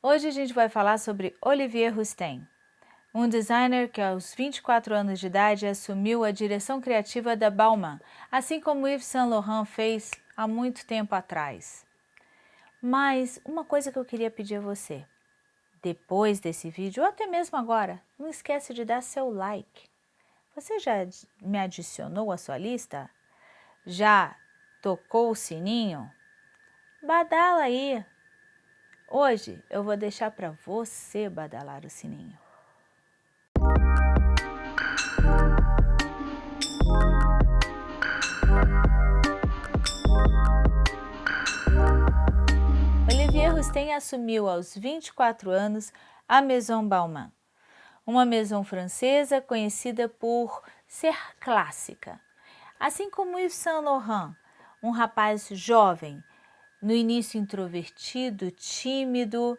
Hoje a gente vai falar sobre Olivier Rousteing, um designer que aos 24 anos de idade assumiu a direção criativa da Balmain, assim como Yves Saint Laurent fez há muito tempo atrás. Mas uma coisa que eu queria pedir a você, depois desse vídeo, ou até mesmo agora, não esquece de dar seu like. Você já me adicionou à sua lista? Já tocou o sininho? Badala aí! Hoje eu vou deixar para você badalar o sininho. Olivier Rousteing assumiu aos 24 anos a Maison Balmain, uma maison francesa conhecida por ser clássica. Assim como Yves Saint Laurent, um rapaz jovem no início introvertido, tímido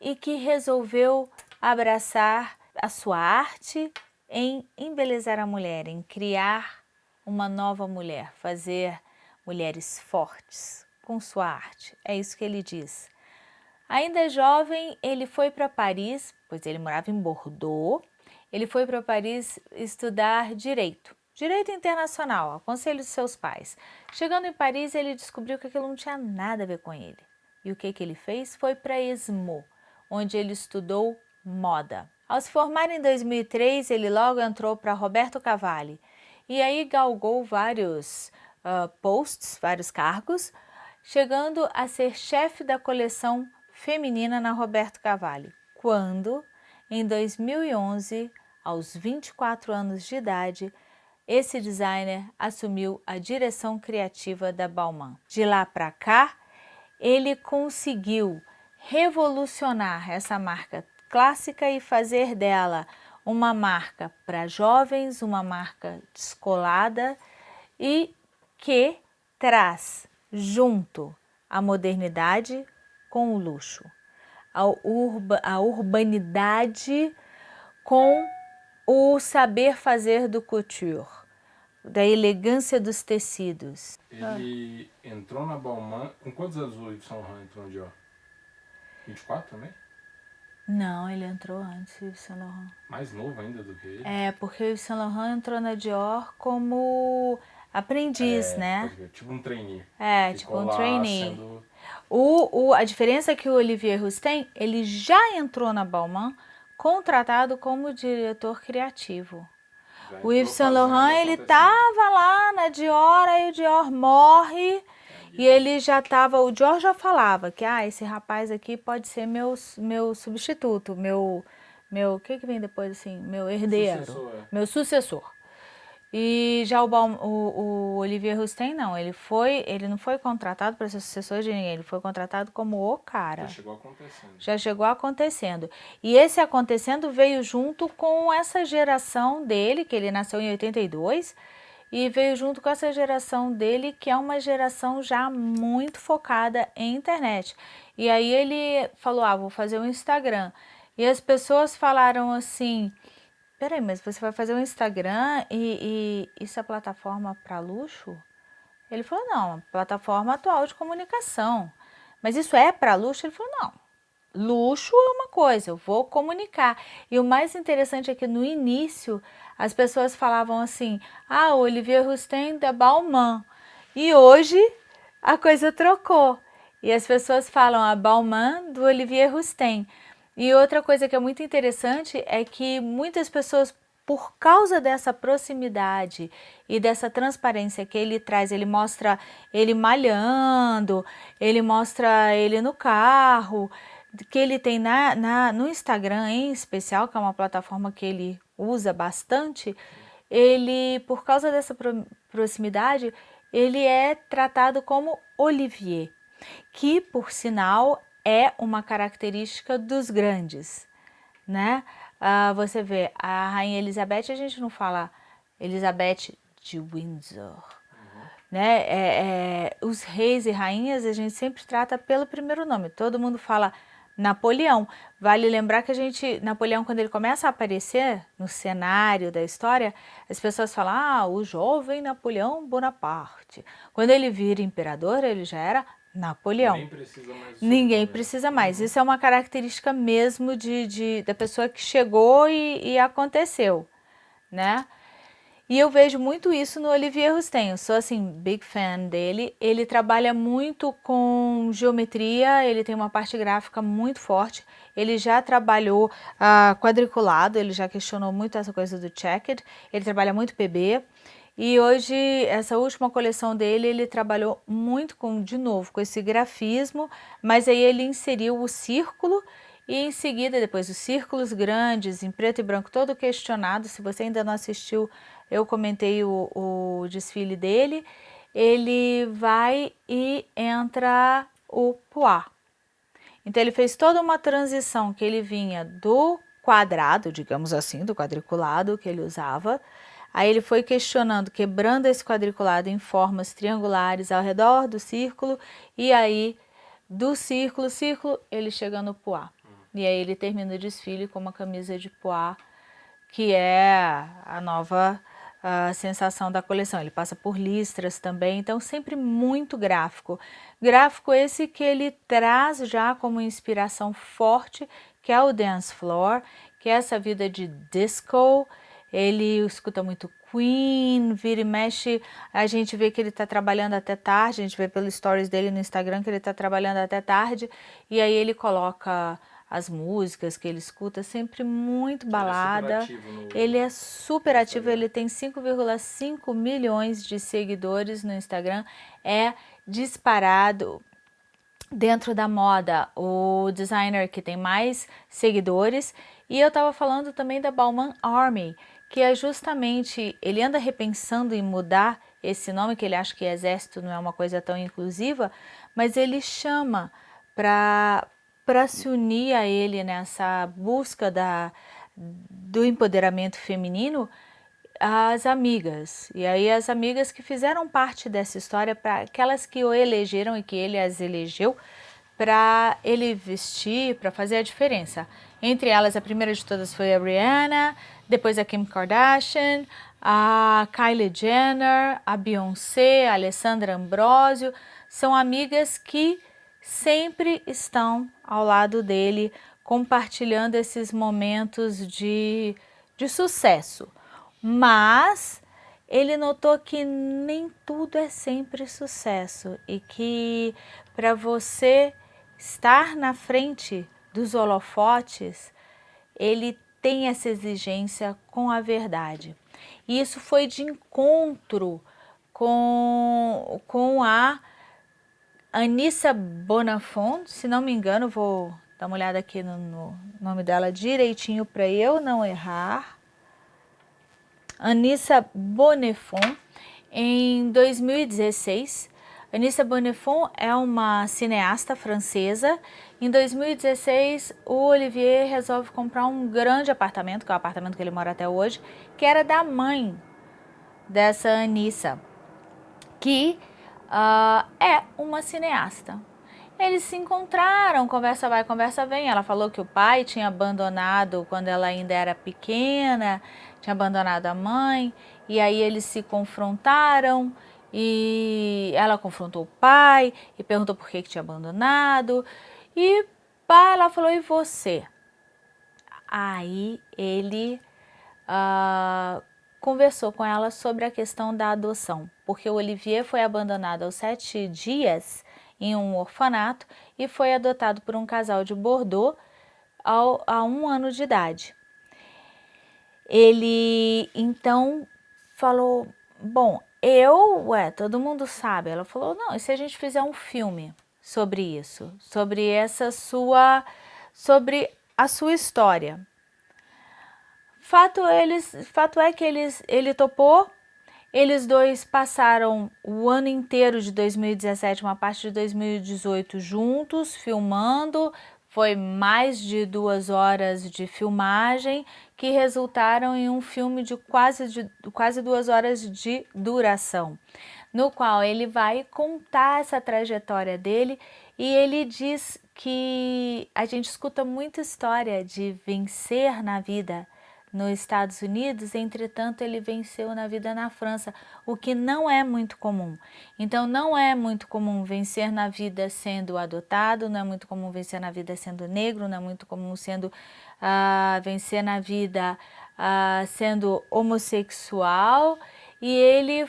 e que resolveu abraçar a sua arte em embelezar a mulher, em criar uma nova mulher, fazer mulheres fortes com sua arte. É isso que ele diz. Ainda jovem, ele foi para Paris, pois ele morava em Bordeaux, ele foi para Paris estudar Direito. Direito Internacional, ao conselho de seus pais. Chegando em Paris, ele descobriu que aquilo não tinha nada a ver com ele. E o que, que ele fez? Foi para Esmo, onde ele estudou moda. Ao se formar em 2003, ele logo entrou para Roberto Cavalli e aí galgou vários uh, posts, vários cargos, chegando a ser chefe da coleção feminina na Roberto Cavalli, quando, em 2011, aos 24 anos de idade, esse designer assumiu a direção criativa da Balmain. De lá para cá, ele conseguiu revolucionar essa marca clássica e fazer dela uma marca para jovens, uma marca descolada e que traz junto a modernidade com o luxo, a, urba, a urbanidade com o saber fazer do couture, da elegância dos tecidos. Ele ah. entrou na Balmain, com quantos anos o Yves Saint Laurent entrou no Dior? 24 também? Não, ele entrou antes, o Yves Saint Laurent. Mais novo ainda do que ele? É, porque o Yves Saint Laurent entrou na Dior como aprendiz, é, né? Tipo um trainee. É, Ficou tipo um trainee. Sendo... O, o, a diferença é que o Olivier Rousteing, ele já entrou na Balmain contratado como diretor criativo. Já o Yves Saint Laurent, ele estava lá na Dior, aí o Dior morre e ele já estava, o Dior já falava que ah, esse rapaz aqui pode ser meu, meu substituto, meu, meu, o que que vem depois assim, meu herdeiro, sucessor, é. meu sucessor. E já o, o, o Olivier Rousteing não, ele foi, ele não foi contratado para ser sucessor de ninguém, ele foi contratado como o cara. Já chegou acontecendo. Já chegou acontecendo. E esse acontecendo veio junto com essa geração dele, que ele nasceu em 82, e veio junto com essa geração dele, que é uma geração já muito focada em internet. E aí ele falou, ah, vou fazer um Instagram. E as pessoas falaram assim, Peraí, mas você vai fazer um Instagram e, e isso é plataforma para luxo? Ele falou, não, plataforma atual de comunicação. Mas isso é para luxo? Ele falou, não. Luxo é uma coisa, eu vou comunicar. E o mais interessante é que no início as pessoas falavam assim, ah, Olivier Rousteing da Balmain. E hoje a coisa trocou. E as pessoas falam a Balmain do Olivier Rousteing. E outra coisa que é muito interessante é que muitas pessoas, por causa dessa proximidade e dessa transparência que ele traz, ele mostra ele malhando, ele mostra ele no carro, que ele tem na, na, no Instagram em especial, que é uma plataforma que ele usa bastante, ele, por causa dessa pro, proximidade, ele é tratado como Olivier, que, por sinal, é uma característica dos grandes, né? Ah, você vê, a Rainha Elizabeth, a gente não fala Elizabeth de Windsor, né? É, é, os reis e rainhas a gente sempre trata pelo primeiro nome, todo mundo fala Napoleão. Vale lembrar que a gente, Napoleão, quando ele começa a aparecer no cenário da história, as pessoas falam, ah, o jovem Napoleão Bonaparte. Quando ele vira imperador, ele já era Napoleão. Nem precisa mais. Ninguém precisa mais. Uhum. Isso é uma característica mesmo de, de da pessoa que chegou e, e aconteceu, né? E eu vejo muito isso no Olivier Rousteing, eu sou assim, big fan dele. Ele trabalha muito com geometria, ele tem uma parte gráfica muito forte. Ele já trabalhou uh, quadriculado, ele já questionou muito essa coisa do checked. Ele trabalha muito PB. E hoje, essa última coleção dele, ele trabalhou muito com, de novo, com esse grafismo, mas aí ele inseriu o círculo e em seguida, depois os círculos grandes, em preto e branco, todo questionado. Se você ainda não assistiu, eu comentei o, o desfile dele. Ele vai e entra o poá. Então ele fez toda uma transição que ele vinha do quadrado, digamos assim, do quadriculado que ele usava, Aí ele foi questionando, quebrando esse quadriculado em formas triangulares ao redor do círculo, e aí do círculo, círculo, ele chega no poá. E aí ele termina o desfile com uma camisa de poá, que é a nova a sensação da coleção. Ele passa por listras também, então sempre muito gráfico. Gráfico esse que ele traz já como inspiração forte, que é o dance floor, que é essa vida de disco, ele escuta muito Queen, vira e mexe, a gente vê que ele está trabalhando até tarde, a gente vê pelos stories dele no Instagram que ele está trabalhando até tarde, e aí ele coloca as músicas que ele escuta, sempre muito balada. Ele é super ativo, ele tem 5,5 milhões de seguidores no Instagram, é disparado dentro da moda, o designer que tem mais seguidores. E eu estava falando também da Bauman Army, que é justamente, ele anda repensando em mudar esse nome, que ele acha que exército não é uma coisa tão inclusiva, mas ele chama para se unir a ele nessa busca da, do empoderamento feminino, as amigas. E aí as amigas que fizeram parte dessa história, para aquelas que o elegeram e que ele as elegeu, para ele vestir, para fazer a diferença. Entre elas, a primeira de todas foi a Rihanna, depois a Kim Kardashian, a Kylie Jenner, a Beyoncé, a Alessandra Ambrosio, são amigas que sempre estão ao lado dele, compartilhando esses momentos de, de sucesso. Mas ele notou que nem tudo é sempre sucesso e que para você estar na frente dos holofotes, ele tem essa exigência com a verdade. E isso foi de encontro com, com a Anissa Bonafont, se não me engano, vou dar uma olhada aqui no, no nome dela direitinho para eu não errar. Anissa Bonafont, em 2016, Anissa Bonnefond é uma cineasta francesa. Em 2016, o Olivier resolve comprar um grande apartamento, que é o apartamento que ele mora até hoje, que era da mãe dessa Anissa, que uh, é uma cineasta. Eles se encontraram, conversa vai, conversa vem. Ela falou que o pai tinha abandonado quando ela ainda era pequena, tinha abandonado a mãe, e aí eles se confrontaram e ela confrontou o pai e perguntou por que, que tinha abandonado. E pai, ela falou, e você? Aí ele uh, conversou com ela sobre a questão da adoção, porque o Olivier foi abandonado aos sete dias em um orfanato e foi adotado por um casal de Bordeaux ao, a um ano de idade. Ele então falou, bom, eu, ué, todo mundo sabe. Ela falou, não, e se a gente fizer um filme sobre isso? Sobre essa sua, sobre a sua história. Fato, eles, fato é que eles, ele topou, eles dois passaram o ano inteiro de 2017, uma parte de 2018 juntos, filmando, foi mais de duas horas de filmagem que resultaram em um filme de quase, de quase duas horas de duração, no qual ele vai contar essa trajetória dele e ele diz que a gente escuta muita história de vencer na vida, nos Estados Unidos, entretanto ele venceu na vida na França, o que não é muito comum. Então não é muito comum vencer na vida sendo adotado, não é muito comum vencer na vida sendo negro, não é muito comum sendo uh, vencer na vida uh, sendo homossexual e ele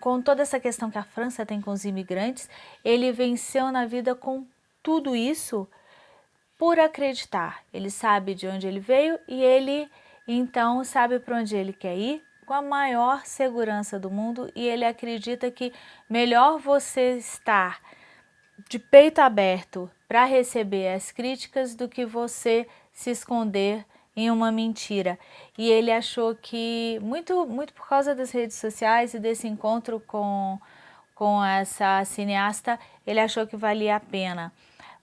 com toda essa questão que a França tem com os imigrantes, ele venceu na vida com tudo isso por acreditar. Ele sabe de onde ele veio e ele então sabe para onde ele quer ir com a maior segurança do mundo e ele acredita que melhor você estar de peito aberto para receber as críticas do que você se esconder em uma mentira. E ele achou que, muito, muito por causa das redes sociais e desse encontro com, com essa cineasta, ele achou que valia a pena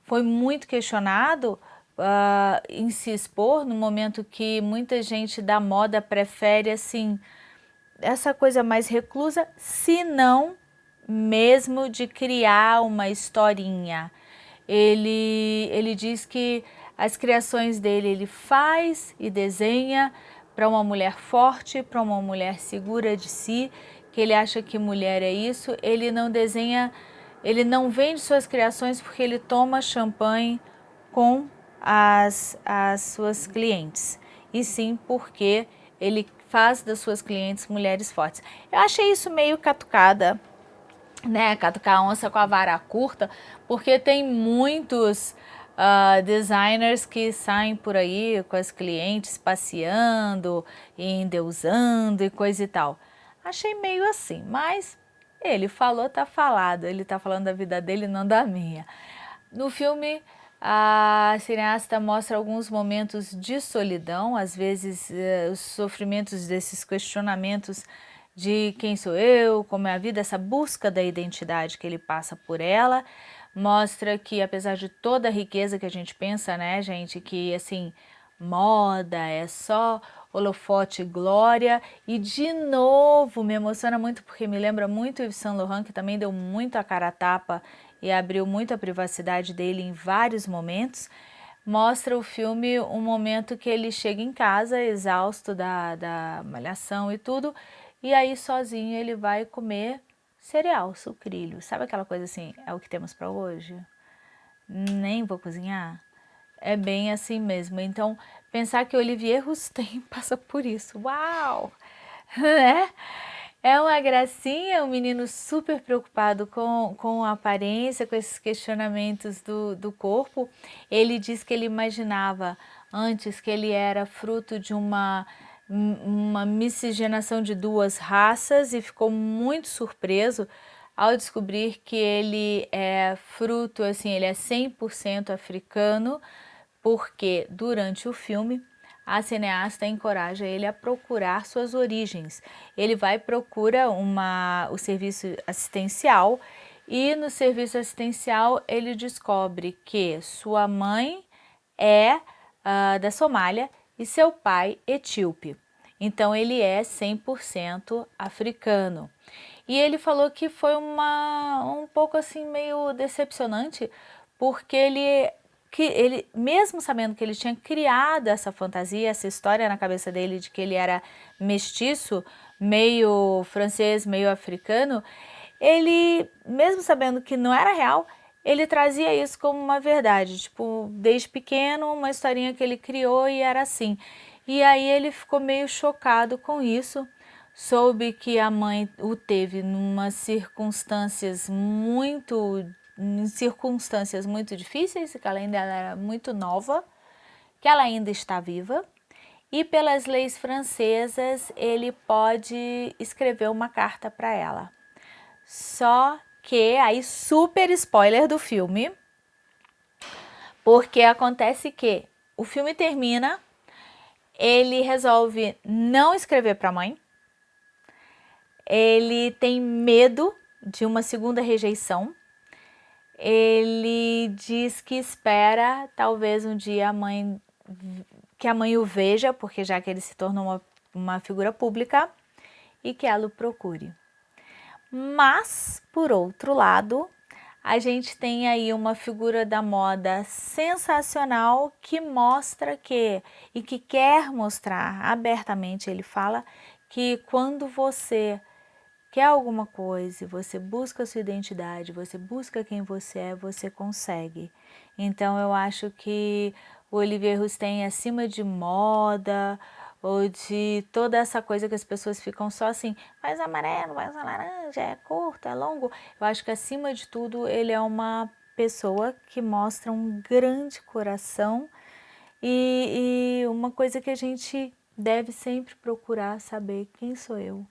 foi muito questionado uh, em se expor no momento que muita gente da moda prefere assim essa coisa mais reclusa, se não mesmo de criar uma historinha. Ele, ele diz que as criações dele ele faz e desenha para uma mulher forte, para uma mulher segura de si, que ele acha que mulher é isso, ele não desenha ele não vende suas criações porque ele toma champanhe com as, as suas clientes, e sim porque ele faz das suas clientes mulheres fortes. Eu achei isso meio catucada, né? Catucar a onça com a vara curta, porque tem muitos uh, designers que saem por aí com as clientes passeando, e endeusando e coisa e tal. Achei meio assim, mas ele falou, tá falado. Ele tá falando da vida dele, não da minha. No filme, a cineasta mostra alguns momentos de solidão, às vezes eh, os sofrimentos desses questionamentos de quem sou eu, como é a vida, essa busca da identidade que ele passa por ela, mostra que apesar de toda a riqueza que a gente pensa, né, gente, que assim, moda é só holofote glória. E de novo me emociona muito porque me lembra muito Yves Saint Laurent que também deu muito a cara a tapa e abriu muito a privacidade dele em vários momentos. Mostra o filme um momento que ele chega em casa exausto da, da malhação e tudo e aí sozinho ele vai comer cereal, sucrilho sabe aquela coisa assim, é o que temos para hoje? nem vou cozinhar é bem assim mesmo. Então, pensar que Olivier Rousteing passa por isso. Uau! Né? É uma gracinha, um menino super preocupado com, com a aparência, com esses questionamentos do, do corpo. Ele diz que ele imaginava antes que ele era fruto de uma, uma miscigenação de duas raças e ficou muito surpreso ao descobrir que ele é fruto, assim, ele é 100% africano, porque durante o filme a cineasta encoraja ele a procurar suas origens. Ele vai procura uma, o serviço assistencial e no serviço assistencial ele descobre que sua mãe é uh, da Somália e seu pai etíope. Então ele é 100% africano. E ele falou que foi uma, um pouco assim meio decepcionante, porque ele que ele, mesmo sabendo que ele tinha criado essa fantasia, essa história na cabeça dele de que ele era mestiço, meio francês, meio africano, ele, mesmo sabendo que não era real, ele trazia isso como uma verdade, tipo, desde pequeno, uma historinha que ele criou e era assim. E aí ele ficou meio chocado com isso, soube que a mãe o teve numa circunstâncias muito em circunstâncias muito difíceis, que ela ainda era muito nova, que ela ainda está viva, e pelas leis francesas ele pode escrever uma carta para ela. Só que, aí super spoiler do filme, porque acontece que o filme termina, ele resolve não escrever para a mãe, ele tem medo de uma segunda rejeição, ele diz que espera talvez um dia a mãe que a mãe o veja, porque já que ele se tornou uma, uma figura pública, e que ela o procure. Mas, por outro lado, a gente tem aí uma figura da moda sensacional que mostra que, e que quer mostrar abertamente, ele fala que quando você quer alguma coisa, você busca sua identidade, você busca quem você é, você consegue. Então eu acho que o Olivier Rousteing, acima de moda, ou de toda essa coisa que as pessoas ficam só assim, mais amarelo, mais laranja, é curto, é longo. Eu acho que acima de tudo ele é uma pessoa que mostra um grande coração e, e uma coisa que a gente deve sempre procurar saber quem sou eu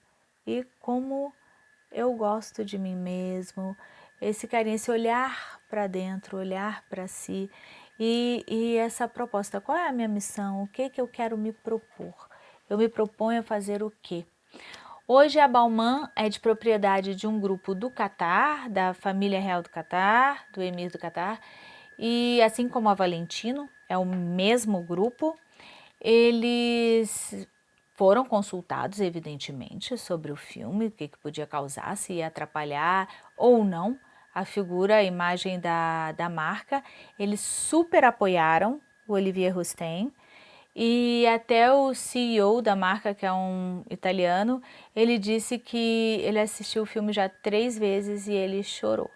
e como eu gosto de mim mesmo, esse carinho, esse olhar para dentro, olhar para si e, e essa proposta, qual é a minha missão? O que, que eu quero me propor? Eu me proponho a fazer o quê? Hoje a Balmain é de propriedade de um grupo do Catar, da família real do Catar, do emir do Catar, e assim como a Valentino, é o mesmo grupo, eles foram consultados, evidentemente, sobre o filme, o que, que podia causar, se ia atrapalhar ou não a figura, a imagem da, da marca. Eles super apoiaram o Olivier Rousteing e até o CEO da marca, que é um italiano, ele disse que ele assistiu o filme já três vezes e ele chorou.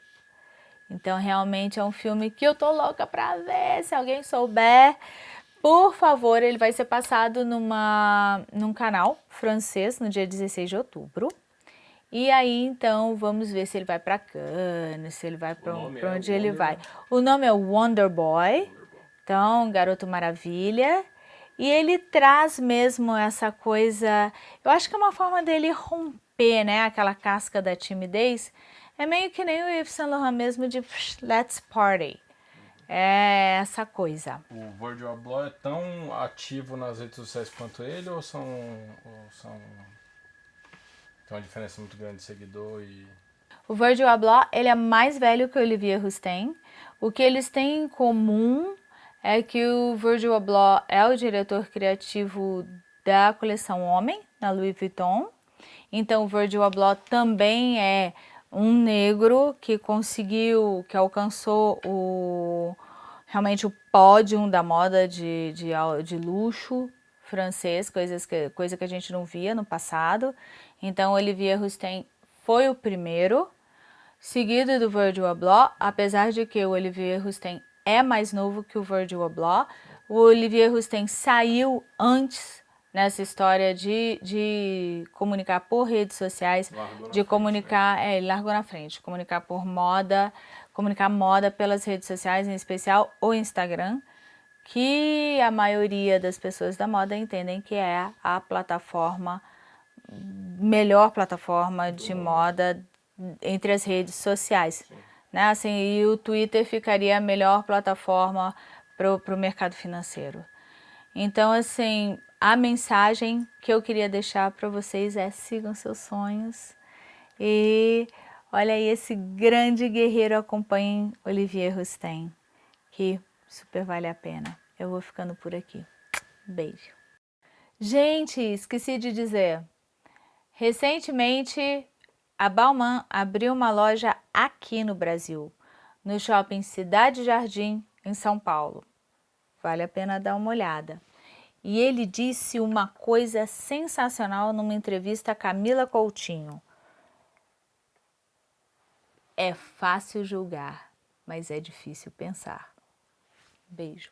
Então realmente é um filme que eu tô louca pra ver, se alguém souber, por favor, ele vai ser passado numa, num canal francês no dia 16 de outubro. E aí, então, vamos ver se ele vai para Cannes, se ele vai para é onde ele vai. O nome é Wonder Boy, então, Garoto Maravilha. E ele traz mesmo essa coisa, eu acho que é uma forma dele romper, né, aquela casca da timidez. É meio que nem o Yves Saint Laurent mesmo de let's party. É essa coisa. O Virgil Abloh é tão ativo nas redes sociais quanto ele ou são, ou são tem uma diferença muito grande de seguidor e... O Virgil Abloh, ele é mais velho que o Olivier Rousteing. O que eles têm em comum é que o Virgil Abloh é o diretor criativo da coleção Homem, na Louis Vuitton. Então, o Virgil Abloh também é um negro que conseguiu, que alcançou o, realmente o pódio da moda de, de, de luxo francês, coisas que, coisa que a gente não via no passado. Então, Olivier Rousteing foi o primeiro, seguido do Virgil Abloh, apesar de que o Olivier Rousteing é mais novo que o Virgil Abloh. O Olivier Rousteing saiu antes nessa história de, de comunicar por redes sociais, de comunicar, frente, né? é, ele largou na frente, comunicar por moda, comunicar moda pelas redes sociais, em especial o Instagram, que a maioria das pessoas da moda entendem que é a plataforma, melhor plataforma de moda entre as redes sociais. Né? Assim, e o Twitter ficaria a melhor plataforma para o mercado financeiro. Então, assim, a mensagem que eu queria deixar para vocês é sigam seus sonhos e olha aí esse grande guerreiro acompanhem Olivier Rousteing, que super vale a pena. Eu vou ficando por aqui. Beijo. Gente, esqueci de dizer, recentemente a Bauman abriu uma loja aqui no Brasil, no shopping Cidade Jardim, em São Paulo. Vale a pena dar uma olhada. E ele disse uma coisa sensacional numa entrevista a Camila Coutinho. É fácil julgar, mas é difícil pensar. Beijo.